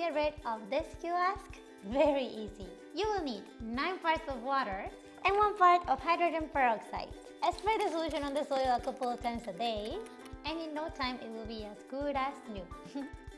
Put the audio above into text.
get rid of this kiosk? Very easy. You will need 9 parts of water and 1 part of hydrogen peroxide. I spray the solution on the soil a couple of times a day and in no time it will be as good as new.